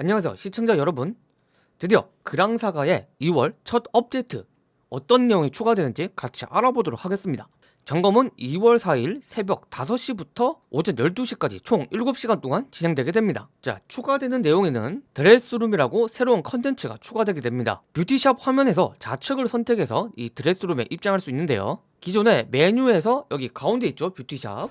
안녕하세요 시청자 여러분. 드디어 그랑사가의 2월 첫 업데이트. 어떤 내용이 추가되는지 같이 알아보도록 하겠습니다. 점검은 2월 4일 새벽 5시부터 오전 12시까지 총 7시간 동안 진행되게 됩니다. 자 추가되는 내용에는 드레스룸이라고 새로운 컨텐츠가 추가되게 됩니다. 뷰티샵 화면에서 좌측을 선택해서 이 드레스룸에 입장할 수 있는데요. 기존에 메뉴에서 여기 가운데 있죠 뷰티샵.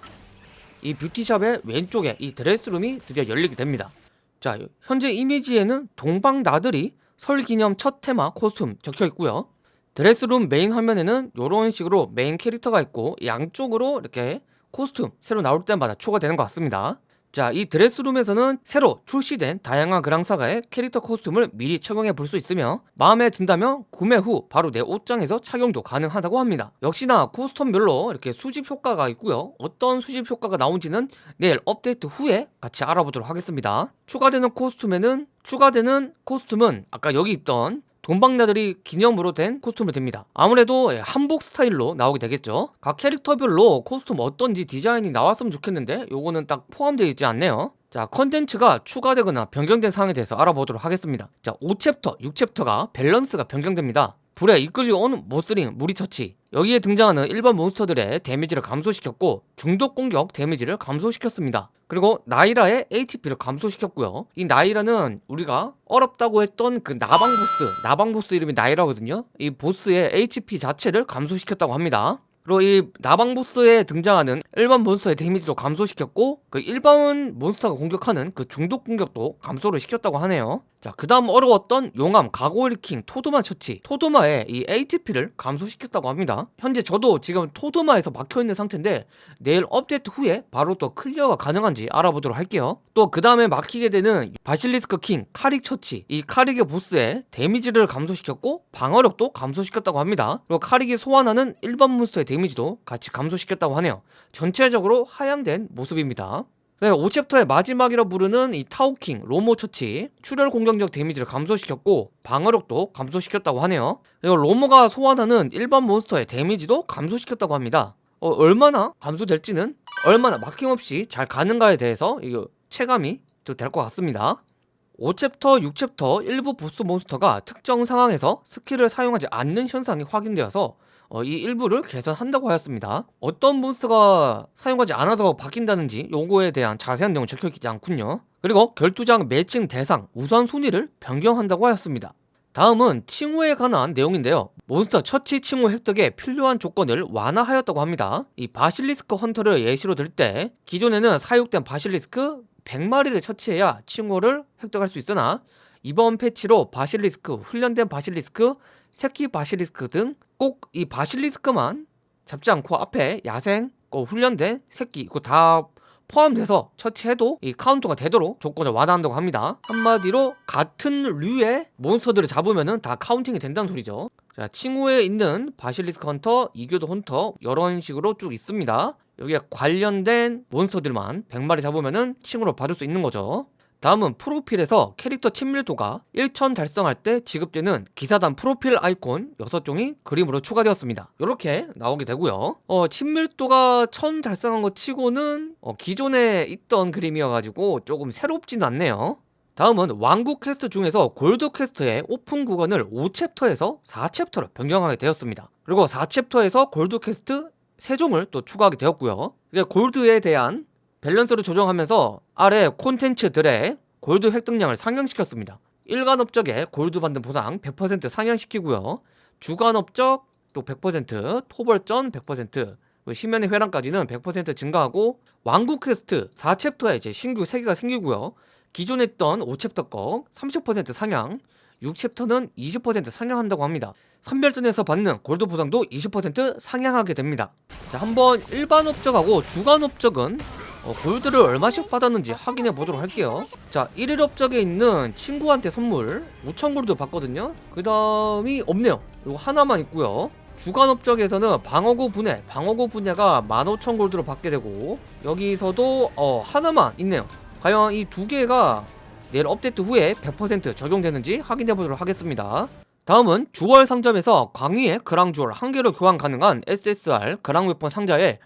이 뷰티샵의 왼쪽에 이 드레스룸이 드디어 열리게 됩니다 자 현재 이미지에는 동방 나들이 설 기념 첫 테마 코스튬 적혀 있고요. 드레스룸 메인 화면에는 이런 식으로 메인 캐릭터가 있고 양쪽으로 이렇게 코스튬 새로 나올 때마다 추가되는 것 같습니다 자, 이 드레스룸에서는 새로 출시된 다양한 그랑사가의 캐릭터 코스튬을 미리 착용해 볼 수 있으며 마음에 든다면 구매 후 바로 내 옷장에서 착용도 가능하다고 합니다. 역시나 코스튬별로 이렇게 수집 효과가 있고요. 어떤 수집 효과가 나온지는 내일 업데이트 후에 같이 알아보도록 하겠습니다. 추가되는 코스튬에는 추가되는 코스튬은 아까 여기 있던 동방 나들이 기념으로 된 코스튬이 됩니다. 아무래도 한복 스타일로 나오게 되겠죠. 각 캐릭터별로 코스튬 어떤지 디자인이 나왔으면 좋겠는데 요거는 딱 포함되어 있지 않네요. 자 컨텐츠가 추가되거나 변경된 사항에 대해서 알아보도록 하겠습니다. 자 5챕터 6챕터가 밸런스가 변경됩니다 불에 이끌려온 모스링 무리 처치. 여기에 등장하는 일반 몬스터들의 데미지를 감소시켰고 중독 공격 데미지를 감소시켰습니다. 그리고 나이라의 HP를 감소시켰고요. 이 나이라는 우리가 어렵다고 했던 그 나방 보스 나방 보스 이름이 나이라거든요. 이 보스의 HP 자체를 감소시켰다고 합니다. 그리고 이 나방 보스에 등장하는 일반 몬스터의 데미지도 감소시켰고 그 일반 몬스터가 공격하는 그 중독 공격도 감소를 시켰다고 하네요 자 그 다음 어려웠던 용암 가고일킹 토드마 처치. 토드마의 이 HP를 감소시켰다고 합니다. 현재 저도 지금 토드마에서 막혀있는 상태인데 내일 업데이트 후에 바로 또 클리어가 가능한지 알아보도록 할게요. 또 그 다음에 막히게 되는 바실리스크 킹 카릭 처치. 이 카릭의 보스의 데미지를 감소시켰고 방어력도 감소시켰다고 합니다. 그리고 카릭이 소환하는 일반 몬스터의 데미지도 같이 감소시켰다고 하네요. 전체적으로 하향된 모습입니다 네, 5챕터의 마지막이라 부르는 이 타오킹, 로모 처치 출혈 공격력 데미지를 감소시켰고 방어력도 감소시켰다고 하네요. 그리고 로모가 소환하는 일반 몬스터의 데미지도 감소시켰다고 합니다. 어, 얼마나 감소될지는 얼마나 막힘없이 잘 가는가에 대해서 이거 체감이 될것 같습니다. 5챕터, 6챕터 일부 보스 몬스터가 특정 상황에서 스킬을 사용하지 않는 현상이 확인되어서 어, 이 일부를 개선한다고 하였습니다. 어떤 몬스터가 사용하지 않아서 바뀐다는지 요거에 대한 자세한 내용은 적혀있지 않군요. 그리고 결투장 매칭 대상 우선 순위를 변경한다고 하였습니다. 다음은 칭호에 관한 내용인데요. 몬스터 처치 칭호 획득에 필요한 조건을 완화하였다고 합니다. 이 바실리스크 헌터를 예시로 들 때 기존에는 사육된 바실리스크 100마리를 처치해야 칭호를 획득할 수 있으나 이번 패치로 바실리스크, 훈련된 바실리스크, 새끼 바실리스크 등 꼭 이 바실리스크만 잡지 않고 앞에 야생, 훈련된 새끼 이거 다 포함돼서 처치해도 이 카운터가 되도록 조건을 완화한다고 합니다. 한마디로 같은 류의 몬스터들을 잡으면 다 카운팅이 된다는 소리죠. 자 칭호에 있는 바실리스크 헌터, 이교도 헌터 이런 식으로 쭉 있습니다. 여기에 관련된 몬스터들만 100마리 잡으면 칭호로 받을 수 있는 거죠 다음은 프로필에서 캐릭터 친밀도가 1000 달성할 때 지급되는 기사단 프로필 아이콘 6종이 그림으로 추가되었습니다. 이렇게 나오게 되고요. 어, 친밀도가 1000 달성한 것 치고는 어, 기존에 있던 그림이어가지고 조금 새롭진 않네요. 다음은 왕국 퀘스트 중에서 골드 퀘스트의 오픈 구간을 5챕터에서 4챕터로 변경하게 되었습니다. 그리고 4챕터에서 골드 퀘스트 3종을 또 추가하게 되었고요. 골드에 대한 밸런스를 조정하면서 아래 콘텐츠들의 골드 획득량을 상향시켰습니다. 일간 업적에 골드 받는 보상 100% 상향시키고요. 주간 업적 또 100% 토벌전 100% 심연의 회랑까지는 100% 증가하고 왕국 퀘스트 4챕터에 이제 신규 3개가 생기고요. 기존에 있던 5챕터 거 30% 상향 6챕터는 20% 상향한다고 합니다. 선별전에서 받는 골드 보상도 20% 상향하게 됩니다. 자 한번 일반 업적하고 주간 업적은 어, 골드를 얼마씩 받았는지 확인해 보도록 할게요. 자 1일 업적에 있는 친구한테 선물 5천 골드 받거든요. 그 다음이 없네요. 이거 하나만 있고요. 주간 업적에서는 방어구 분해 방어구 분해가 15,000 골드로 받게 되고 여기서도 어 하나만 있네요. 과연 이 두 개가 내일 업데이트 후에 100% 적용되는지 확인해 보도록 하겠습니다. 다음은 주월 상점에서 광위의 그랑 주얼 한 개로 교환 가능한 SSR 그랑 웨폰 상자에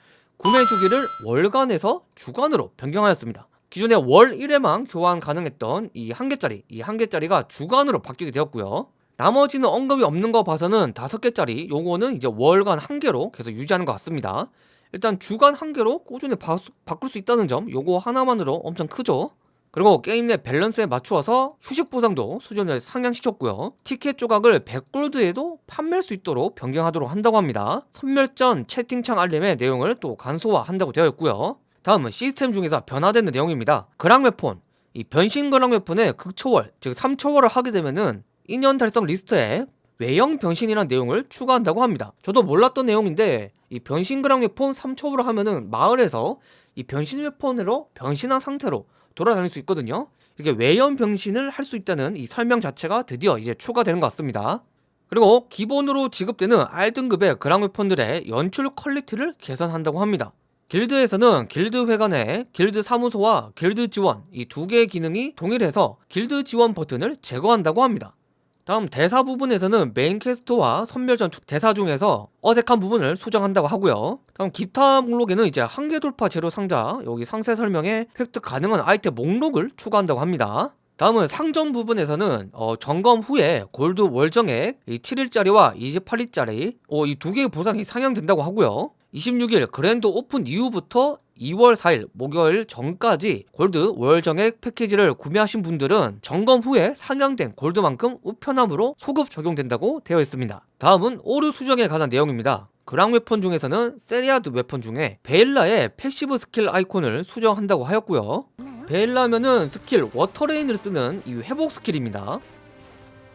구매 주기를 월간에서 주간으로 변경하였습니다. 기존에 월 1회만 교환 가능했던 이 한 개짜리 이 한 개짜리가 주간으로 바뀌게 되었고요. 나머지는 언급이 없는 거 봐서는 다섯 개짜리 요거는 이제 월간 한 개로 계속 유지하는 것 같습니다. 일단 주간 한 개로 꾸준히 바, 바꿀 수 있다는 점 요거 하나만으로 엄청 크죠 그리고 게임 내 밸런스에 맞추어서 휴식 보상도 수준을 상향시켰고요. 티켓 조각을 100골드에도 판매할 수 있도록 변경하도록 한다고 합니다. 섬멸전 채팅창 알림의 내용을 또 간소화한다고 되어 있고요. 다음은 시스템 중에서 변화되는 내용입니다. 그랑 웨폰. 이 변신 그랑 웨폰의 극초월 즉 3초월을 하게 되면은 인연 달성 리스트에 외형 변신이라는 내용을 추가한다고 합니다. 저도 몰랐던 내용인데 이 변신 그랑 웨폰 3초월을 하면은 마을에서 이 변신 웨폰으로 변신한 상태로 돌아다닐 수 있거든요. 이게 외형 변신을 할 수 있다는 이 설명 자체가 드디어 이제 추가되는 것 같습니다. 그리고 기본으로 지급되는 R등급의 그랑 웨폰들의 연출 퀄리티를 개선한다고 합니다. 길드에서는 길드 회관에 길드 사무소와 길드 지원 이 두 개의 기능이 동일해서 길드 지원 버튼을 제거한다고 합니다 다음 대사 부분에서는 메인 퀘스트와 섬멸전 대사 중에서 어색한 부분을 수정한다고 하고요. 다음 기타 목록에는 이제 한계 돌파 재료 상자 여기 상세 설명에 획득 가능한 아이템 목록을 추가한다고 합니다. 다음은 상점 부분에서는 어, 점검 후에 골드 월정액 7일짜리와 28일짜리 어, 이 두 개의 보상이 상향된다고 하고요 26일 그랜드 오픈 이후부터 2월 4일 목요일 전까지 골드 월정액 패키지를 구매하신 분들은 점검 후에 상향된 골드만큼 우편함으로 소급 적용된다고 되어 있습니다. 다음은 오류 수정에 관한 내용입니다. 그랑 웨폰 중에서는 세리아드 웨폰 중에 베일라의 패시브 스킬 아이콘을 수정한다고 하였고요. 베일라면은 스킬 워터레인을 쓰는 이 회복 스킬입니다.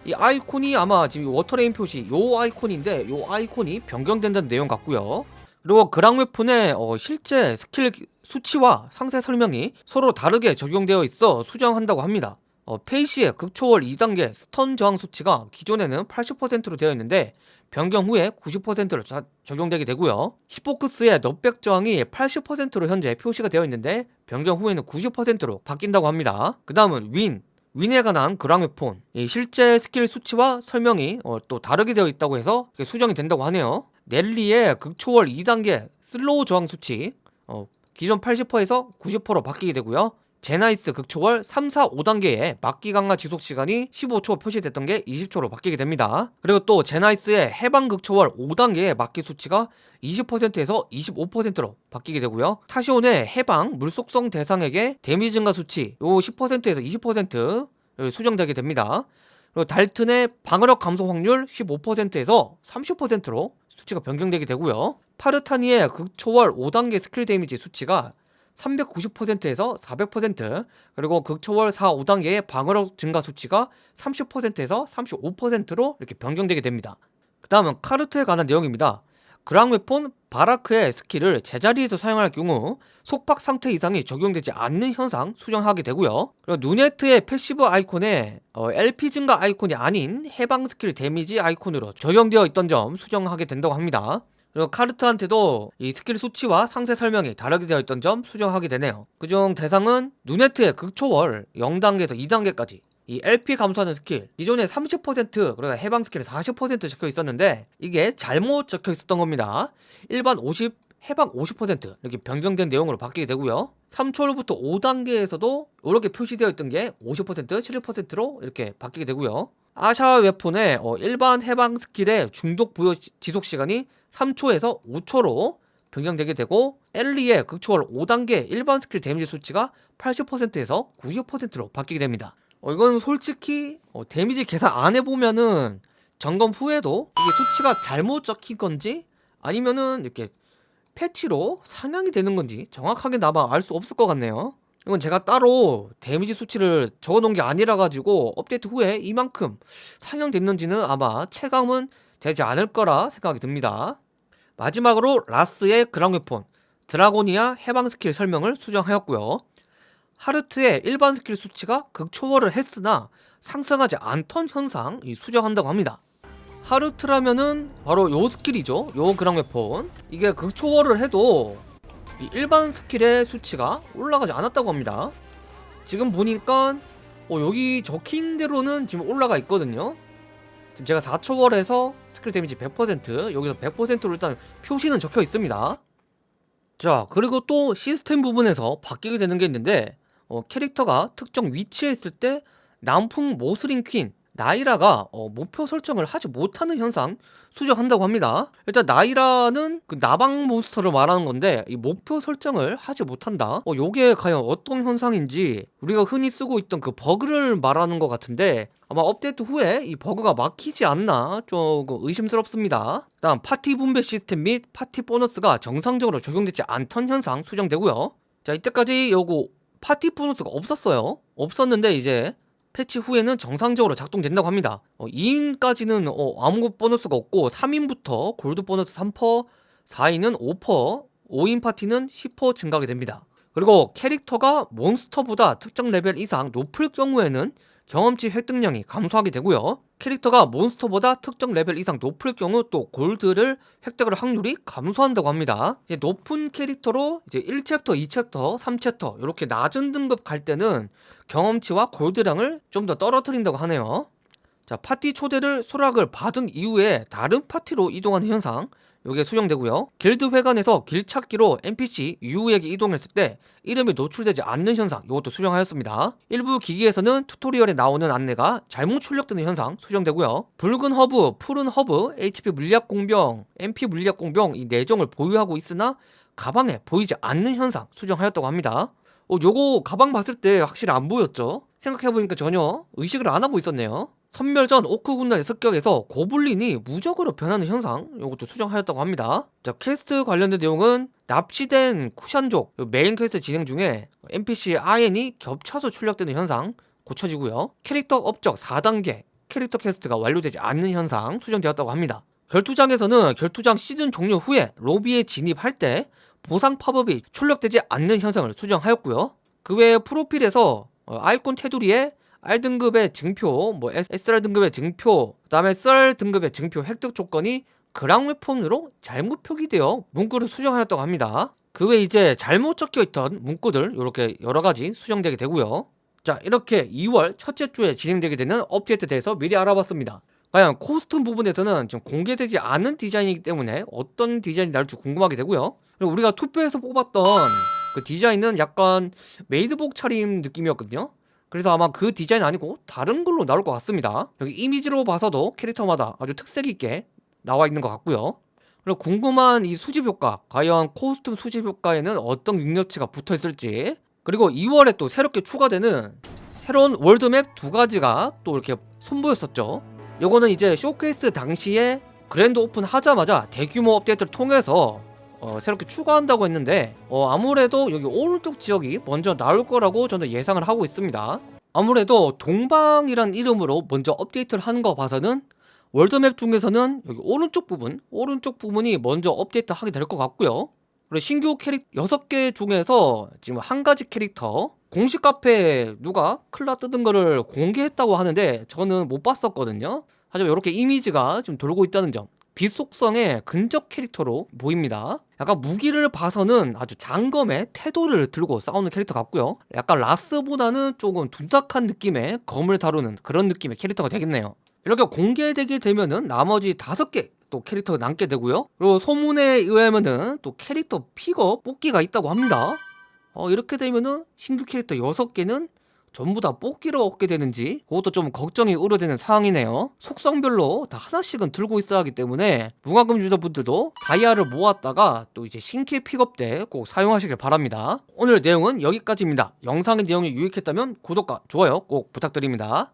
이 아이콘이 아마 지금 워터레인 표시 요 아이콘인데 요 아이콘이 변경된다는 내용 같고요 그리고 그랑 웨폰의 어, 실제 스킬 수치와 상세 설명이 서로 다르게 적용되어 있어 수정한다고 합니다. 어, 페이시의 극초월 2단계 스턴 저항 수치가 기존에는 80%로 되어 있는데 변경 후에 90%로 자, 적용되게 되고요. 히포크스의 넉백 저항이 80%로 현재 표시가 되어 있는데 변경 후에는 90%로 바뀐다고 합니다. 그 다음은 윈. 윈에 관한 그랑웨폰. 실제 스킬 수치와 설명이 어, 또 다르게 되어 있다고 해서 수정이 된다고 하네요 넬리의 극초월 2단계 슬로우 저항 수치 어, 기존 80%에서 90%로 바뀌게 되고요 제나이스 극초월 3, 4, 5단계의 막기 강화 지속 시간이 15초 표시됐던 게 20초로 바뀌게 됩니다. 그리고 또 제나이스의 해방 극초월 5단계의 막기 수치가 20%에서 25%로 바뀌게 되고요. 타시온의 해방 물속성 대상에게 데미지 증가 수치 요 10%에서 20% 수정되게 됩니다. 그리고 달튼의 방어력 감소 확률 15%에서 30%로 수치가 변경되게 되고요. 파르타니의 극초월 5단계 스킬 데미지 수치가 390%에서 400% 그리고 극초월 4, 5단계의 방어력 증가 수치가 30%에서 35%로 이렇게 변경되게 됩니다. 그 다음은 카르트에 관한 내용입니다. 그랑웨폰 바라크의 스킬을 제자리에서 사용할 경우 속박 상태 이상이 적용되지 않는 현상 수정하게 되고요. 그리고 누네트의 패시브 아이콘에 어, LP 증가 아이콘이 아닌 해방 스킬 데미지 아이콘으로 적용되어 있던 점 수정하게 된다고 합니다. 그리고 카르트한테도 이 스킬 수치와 상세 설명이 다르게 되어 있던 점 수정하게 되네요. 그중 대상은 누네트의 극초월 0단계에서 2단계까지 이 LP 감소하는 스킬. 기존에 30% 그러니까 해방 스킬에 40% 적혀 있었는데 이게 잘못 적혀 있었던 겁니다. 일반 50 해방 50% 이렇게 변경된 내용으로 바뀌게 되고요. 3초월부터 5단계에서도 이렇게 표시되어 있던 게 50% 71%로 이렇게 바뀌게 되고요. 아샤 웨폰의 어, 일반 해방 스킬의 중독 부여 지속 시간이 3초에서 5초로 변경되게 되고 엘리의 극초월 5단계 일반 스킬 데미지 수치가 80%에서 90%로 바뀌게 됩니다 어, 이건 솔직히 어, 데미지 계산 안 해보면은 점검 후에도 이게 수치가 잘못 적힌 건지 아니면은 이렇게 패치로 상향이 되는 건지 정확하게 나마 알 수 없을 것 같네요. 이건 제가 따로 데미지 수치를 적어놓은 게 아니라 가지고 업데이트 후에 이만큼 상향됐는지는 아마 체감은 되지 않을 거라 생각이 듭니다. 마지막으로 라스의 그랑웨폰 드라고니아 해방 스킬 설명을 수정하였고요 하르트의 일반 스킬 수치가 극초월을 했으나 상승하지 않던 현상 수정한다고 합니다. 하르트라면은 바로 요 스킬이죠. 요 그랑웨폰. 이게 극초월을 해도 일반 스킬의 수치가 올라가지 않았다고 합니다. 지금 보니까 어, 여기 적힌 대로는 지금 올라가 있거든요. 지금 제가 4초월에서 스킬 데미지 100% 여기서 100%로 일단 표시는 적혀 있습니다. 자 그리고 또 시스템 부분에서 바뀌게 되는 게 있는데 어, 캐릭터가 특정 위치에 있을 때 남풍 모슬린 퀸 나이라가 어, 목표 설정을 하지 못하는 현상 수정한다고 합니다. 일단 나이라는 그 나방 몬스터를 말하는 건데 이 목표 설정을 하지 못한다. 어, 요게 과연 어떤 현상인지 우리가 흔히 쓰고 있던 그 버그를 말하는 것 같은데 아마 업데이트 후에 이 버그가 막히지 않나 조금 의심스럽습니다. 다음 파티 분배 시스템 및 파티 보너스가 정상적으로 적용되지 않던 현상 수정되고요. 자 이때까지 요거 파티 보너스가 없었어요. 없었는데 이제 패치 후에는 정상적으로 작동된다고 합니다. 어, 2인까지는 어, 아무 보너스가 없고 3인부터 골드 보너스 3%, 4인은 5%, 5인 파티는 10% 증가하게 됩니다. 그리고 캐릭터가 몬스터보다 특정 레벨 이상 높을 경우에는 경험치 획득량이 감소하게 되고요. 캐릭터가 몬스터보다 특정 레벨 이상 높을 경우 또 골드를 획득할 확률이 감소한다고 합니다. 이제 높은 캐릭터로 이제 1챕터, 2챕터, 3챕터 이렇게 낮은 등급 갈 때는 경험치와 골드량을 좀 더 떨어뜨린다고 하네요. 자, 파티 초대를 수락을 받은 이후에 다른 파티로 이동하는 현상 요게 수정되고요. 길드 회관에서 길 찾기로 NPC 유우에게 이동했을 때 이름이 노출되지 않는 현상 이것도 수정하였습니다. 일부 기기에서는 튜토리얼에 나오는 안내가 잘못 출력되는 현상 수정되고요. 붉은 허브, 푸른 허브, HP 물약 공병, MP 물약 공병 이 네 종을 보유하고 있으나 가방에 보이지 않는 현상 수정하였다고 합니다. 어, 요거 가방 봤을 때 확실히 안 보였죠? 생각해보니까 전혀 의식을 안 하고 있었네요. 섬멸전 오크 군단의 습격에서 고블린이 무적으로 변하는 현상 이것도 수정하였다고 합니다. 자 퀘스트 관련된 내용은 납치된 쿠샨족 메인 퀘스트 진행 중에 NPC 아엔이 겹쳐서 출력되는 현상 고쳐지고요. 캐릭터 업적 4단계 캐릭터 퀘스트가 완료되지 않는 현상 수정되었다고 합니다. 결투장에서는 결투장 시즌 종료 후에 로비에 진입할 때 보상 팝업이 출력되지 않는 현상을 수정하였고요. 그 외에 프로필에서 어, 아이콘 테두리에 R 등급의 증표, 뭐 SR 등급의 증표, 그 다음에 SR 등급의 증표 획득 조건이 그랑 웨폰으로 잘못 표기되어 문구를 수정하였다고 합니다. 그 외에 이제 잘못 적혀 있던 문구들 이렇게 여러 가지 수정되게 되고요. 자 이렇게 2월 첫째 주에 진행되게 되는 업데이트에 대해서 미리 알아봤습니다. 과연 코스튬 부분에서는 지금 공개되지 않은 디자인이기 때문에 어떤 디자인이 나올지 궁금하게 되고요. 그리고 우리가 투표해서 뽑았던 그 디자인은 약간 메이드복 차림 느낌이었거든요. 그래서 아마 그 디자인 아니고 다른 걸로 나올 것 같습니다. 여기 이미지로 봐서도 캐릭터마다 아주 특색 있게 나와 있는 것 같고요. 그리고 궁금한 이 수집 효과 과연 코스튬 수집 효과에는 어떤 능력치가 붙어 있을지 그리고 2월에 또 새롭게 추가되는 새로운 월드맵 두 가지가 또 이렇게 선보였었죠. 요거는 이제 쇼케이스 당시에 그랜드 오픈 하자마자 대규모 업데이트를 통해서 어, 새롭게 추가한다고 했는데 어, 아무래도 여기 오른쪽 지역이 먼저 나올 거라고 저는 예상을 하고 있습니다. 아무래도 동방이란 이름으로 먼저 업데이트를 하는 거 봐서는 월드맵 중에서는 여기 오른쪽 부분 오른쪽 부분이 먼저 업데이트 하게 될 것 같고요. 그리고 신규 캐릭 6개 중에서 지금 한 가지 캐릭터 공식 카페에 누가 클라 뜯은 거를 공개했다고 하는데 저는 못 봤었거든요. 하지만 이렇게 이미지가 지금 돌고 있다는 점 빛속성의 근접 캐릭터로 보입니다. 약간 무기를 봐서는 아주 장검의 태도를 들고 싸우는 캐릭터 같고요. 약간 라스보다는 조금 둔탁한 느낌의 검을 다루는 그런 느낌의 캐릭터가 되겠네요. 이렇게 공개되게 되면은 나머지 다섯 개또 캐릭터가 남게 되고요. 그리고 소문에 의하면은 또 캐릭터 피거 뽑기가 있다고 합니다. 어, 이렇게 되면은 신규 캐릭터 6개는 전부 다 뽑기로 얻게 되는지 그것도 좀 걱정이 우려되는 상황이네요. 속성별로 다 하나씩은 들고 있어야 하기 때문에 무과금 유저분들도 다이아를 모았다가 또 이제 신캐 픽업 때 꼭 사용하시길 바랍니다. 오늘 내용은 여기까지입니다. 영상의 내용이 유익했다면 구독과 좋아요 꼭 부탁드립니다